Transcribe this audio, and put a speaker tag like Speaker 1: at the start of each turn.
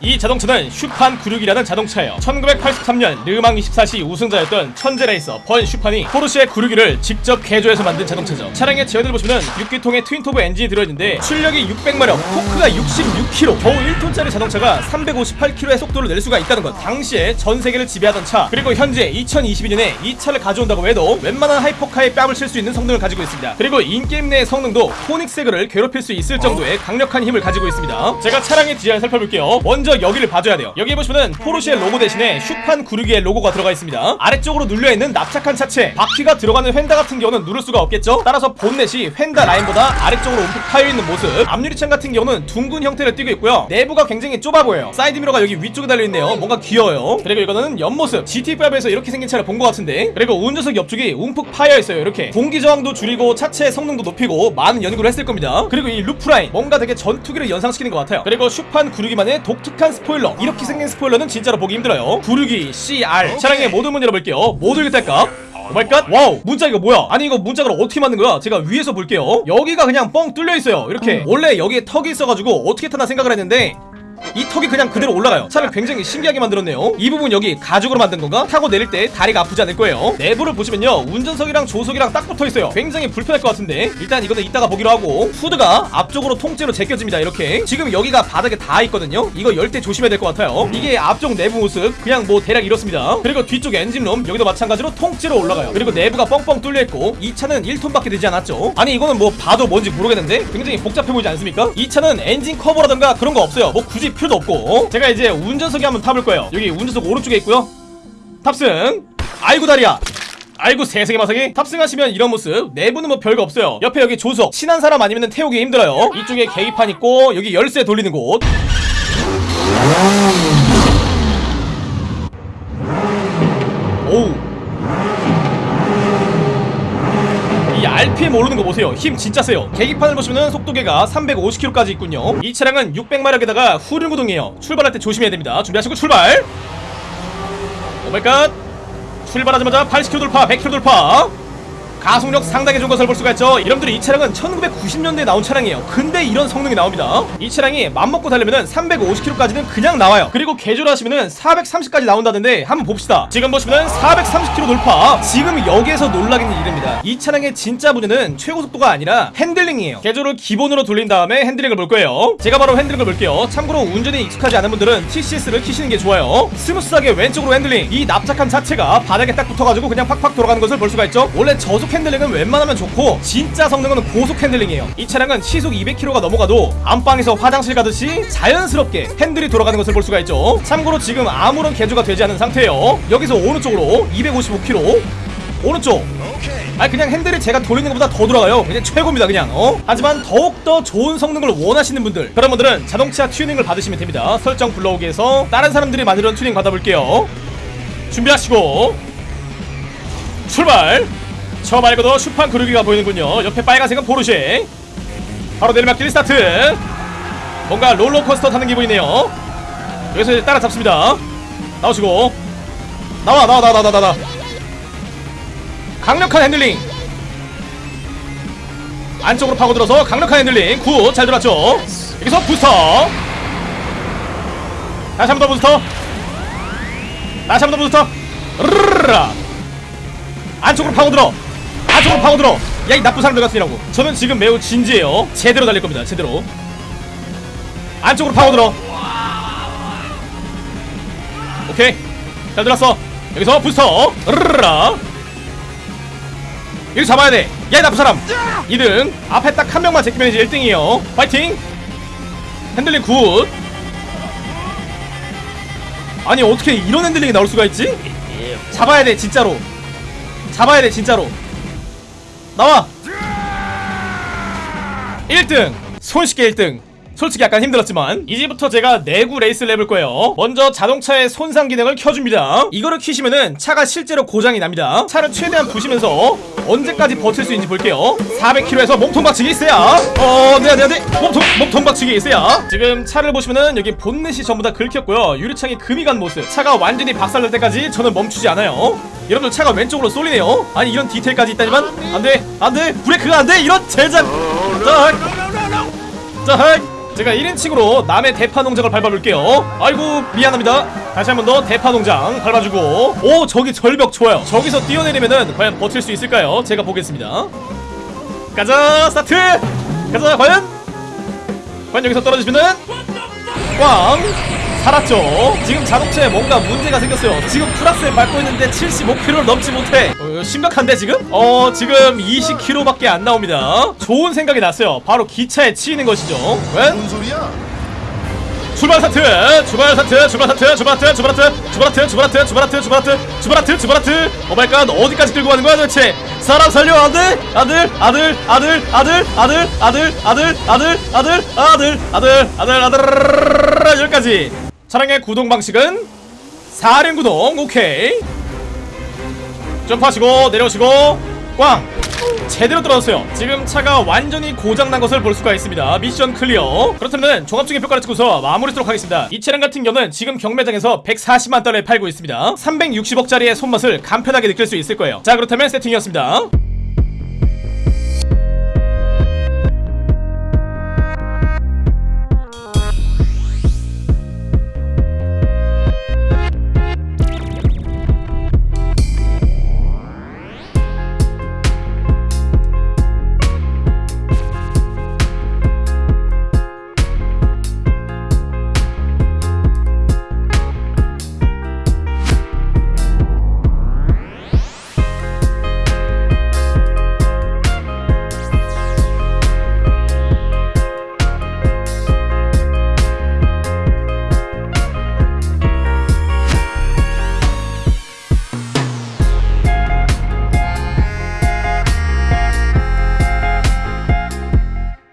Speaker 1: 이 자동차는 슈판 96이라는 자동차예요. 1983년 르망 24시 우승자였던 천재 레이서 번 슈판이 포르쉐 96을 직접 개조해서 만든 자동차죠. 차량의 제원을 보시면 6기통의 twin turbo 엔진이 들어있는데 출력이 600마력 토크가 66kg 겨우 1톤짜리 자동차가 358km의 속도를 낼 수가 있다는 것. 당시에 전 세계를 지배하던 차 그리고 현재 2022년에 이 차를 가져온다고 해도 웬만한 하이퍼카에 뺨을 칠 수 있는 성능을 가지고 있습니다. 그리고 in-game 내의 성능도 코닉세그를 괴롭힐 수 있을 정도의 강력한 힘을 가지고 있습니다. 제가 차량의 디자인 살펴볼게요 먼저 여기를 봐줘야 돼요. 여기 보시면은 포르쉐 로고 대신에 슈판 96의 로고가 들어가 있습니다. 아래쪽으로 눌려있는 납작한 차체 바퀴가 들어가는 휀다 같은 경우는 누를 수가 없겠죠? 따라서 본넷이 휀다 라인보다 아래쪽으로 움푹 파여있는 모습. 앞유리창 같은 경우는 둥근 형태를 띠고 있고요. 내부가 굉장히 좁아 보여요. 사이드 미러가 여기 위쪽에 달려있네요. 뭔가 귀여워요. 그리고 이거는 옆모습. GT5에서 이렇게 생긴 차를 본 것 같은데. 그리고 운전석 옆쪽이 움푹 파여있어요 이렇게. 공기 저항도 줄이고 차체 성능도 높이고 많은 연구를 했을 겁니다. 그리고 이 roofline 뭔가 되게 전투기를 연상시키는 것 같아요. 그리고 슈판 96만의 독특한 스포일러. 이렇게 생긴 스포일러는 진짜로 보기 힘들어요. 962 CR 차량의 모든 문 열어볼게요. 모두 읽을까? Oh my god wow. 문짝 이거 뭐야? 아니 이거 문짝을 어떻게 만든 거야? 제가 위에서 볼게요. 여기가 그냥 뻥 뚫려 있어요. 이렇게. 원래 여기에 턱이 있어가지고 어떻게 타나 생각을 했는데 이 턱이 그냥 그대로 올라가요. 차를 굉장히 신기하게 만들었네요. 이 부분 여기 가죽으로 만든 건가? 타고 내릴 때 다리가 아프지 않을 거예요. 내부를 보시면요 운전석이랑 조수석이랑 딱 붙어있어요. 굉장히 불편할 것 같은데. 일단 이거는 이따가 보기로 하고 후드가 앞쪽으로 통째로 제껴집니다 이렇게. 지금 여기가 바닥에 닿아 있거든요. 이거 열 때 조심해야 될 것 같아요. 이게 앞쪽 내부 모습 그냥 뭐 대략 이렇습니다. 그리고 뒤쪽 엔진룸 여기도 마찬가지로 통째로 올라가요. 그리고 내부가 뻥뻥 뚫려있고 이 차는 1톤밖에 되지 않았죠. 아니 이거는 뭐 봐도 뭔지 모르겠는데? 굉장히 복잡해 보이지 않습니까? 이 차는 엔진 커버라던가 그런 거 없어요. 뭐 굳이 필요도 없고. 어? 제가 이제 운전석에 한번 타볼 거예요. 여기 운전석 오른쪽에 있고요. 탑승. 아이고 다리야. 아이고 세상에 마상에 탑승하시면 이런 모습 내부는 뭐 별거 없어요. 옆에 여기 조석. 친한 사람 아니면 태우기 힘들어요. 이쪽에 계기판 있고 여기 열쇠 돌리는 곳. 오우 RPM 오르는 거 보세요. 힘 진짜 세요. 계기판을 보시면 속도계가 350km까지 있군요. 이 차량은 600마력에다가 후륜구동이에요. 출발할 때 조심해야 됩니다. 준비하시고 출발! Oh my god! 출발하자마자 80km 돌파 100km 돌파 가속력 상당히 좋은 것을 볼 수가 있죠. 여러분들이 이 차량은 1990년대에 나온 차량이에요. 근데 이런 성능이 나옵니다. 이 차량이 맘먹고 달리면은 350km까지는 그냥 나와요. 그리고 개조를 하시면은 430까지 나온다는데 한번 봅시다. 지금 보시면은 430km 돌파. 지금 여기에서 놀라겠는 일입니다. 이 차량의 진짜 문제는 최고 속도가 아니라 핸들링이에요. 개조를 기본으로 돌린 다음에 핸들링을 볼 거예요. 제가 바로 핸들링을 볼게요. 참고로 운전에 익숙하지 않은 분들은 TCS를 키시는 게 좋아요. 스무스하게 왼쪽으로 핸들링. 이 납작한 자체가 바닥에 딱 붙어가지고 그냥 팍팍 돌아가는 것을 볼 수가 있죠. 원래 저속 핸들링은 웬만하면 좋고 진짜 성능은 고속 핸들링이에요. 이 차량은 시속 200km가 넘어가도 안방에서 화장실 가듯이 자연스럽게 핸들이 돌아가는 것을 볼 수가 있죠. 참고로 지금 아무런 개조가 되지 않은 상태예요. 여기서 오른쪽으로 255km 오른쪽. 아니 그냥 핸들을 제가 돌리는 것보다 더 돌아가요. 그냥 최고입니다 그냥. 어? 하지만 더욱더 좋은 성능을 원하시는 분들 그런 분들은 자동차 튜닝을 받으시면 됩니다. 설정 불러오기에서 다른 사람들이 만들어준 튜닝 받아볼게요. 준비하시고 출발 저 말고도 슈판 그루기가 보이는군요. 옆에 빨간색은 포르쉐. 바로 내리막길 스타트. 뭔가 롤러코스터 타는 기분이네요. 여기서 이제 따라잡습니다. 나오시고. 나와 나와 나와 나와 나와. 강력한 핸들링. 안쪽으로 파고들어서 강력한 핸들링. Good 잘 들어왔죠? 여기서 부스터. 다시 한 번 더 부스터. 다시 한 번 더 부스터. 르르르라 안쪽으로 파고들어 안쪽으로 파고들어. 야 이 나쁜 사람들 같으니라고. 저는 지금 매우 진지해요. 제대로 달릴 겁니다 제대로. 안쪽으로 파고들어. 오케이. 잘 들었어. 여기서 부스터. 르르라 여기 잡아야 돼야 이 나쁜 사람. 2등 앞에 딱 한 명만 제끼면 이제 1등이에요. 파이팅. 핸들링 good. 아니 어떻게 이런 핸들링이 나올 수가 있지? 잡아야 돼 진짜로. 잡아야 돼 진짜로 나와! 1등! 손쉽게 1등 솔직히 약간 힘들었지만 이제부터 제가 내구 레이스를 해볼 거예요 먼저 자동차의 손상 기능을 켜줍니다 이거를 키시면은 차가 실제로 고장이 납니다 차를 최대한 부시면서 언제까지 버틸 수 있는지 볼게요 400km에서 몸통 박치기 있어야 어 네네 네네 몸통, 몸통 박치기 있어야 지금 차를 보시면은 여기 본넷이 전부 다 긁혔고요 유리창이 금이 간 모습 차가 완전히 박살날 때까지 저는 멈추지 않아요 여러분들 차가 왼쪽으로 쏠리네요 아니 이런 디테일까지 있다니만 안돼 안돼 브레이크가 안돼 이런 젠장 자, 자, 제가 1인칭으로 남의 대파 농장을 밟아볼게요. 아이고 미안합니다. 다시 한 번 더 대파 농장 밟아주고. 오 저기 절벽 좋아요. 저기서 뛰어내리면은 과연 버틸 수 있을까요? 제가 보겠습니다. 가자 스타트! 가자 과연! 과연 여기서 떨어지면은? 꽝! 살았죠? 지금 자동차에 뭔가 문제가 생겼어요. 지금 플러스에 밟고 있는데 75km를 넘지 못해. 어, 심각한데 지금? 어 지금 20km밖에 안 나옵니다 좋은 생각이 났어요 바로 기차에 치이는 것이죠
Speaker 2: 뭔 소리야?
Speaker 1: 출발 사트 출발 사트 출발 사트 출발 사트 출발 사트 출발 사트 출발 사트 출발 사트 출발 사트 출발 사트 출발 사트 오마이갓 어디까지 끌고 가는 거야 도대체 사람 살려 아들 아들 아들 아들 아들 아들 아들 아들 아들 아들 아들 아들 아들 아들 여기까지 차량의 구동 방식은 사륜 구동 오케이 점프하시고 내려오시고 꽝! 제대로 떨어졌어요. 지금 차가 완전히 고장난 것을 볼 수가 있습니다. 미션 클리어. 그렇다면 종합적인 평가를 찍고서 마무리하도록 하겠습니다. 이 차량 같은 경우는 지금 경매장에서 140만 달러에 팔고 있습니다. 360억짜리의 손맛을 간편하게 느낄 수 있을 거예요. 자 그렇다면 세팅이었습니다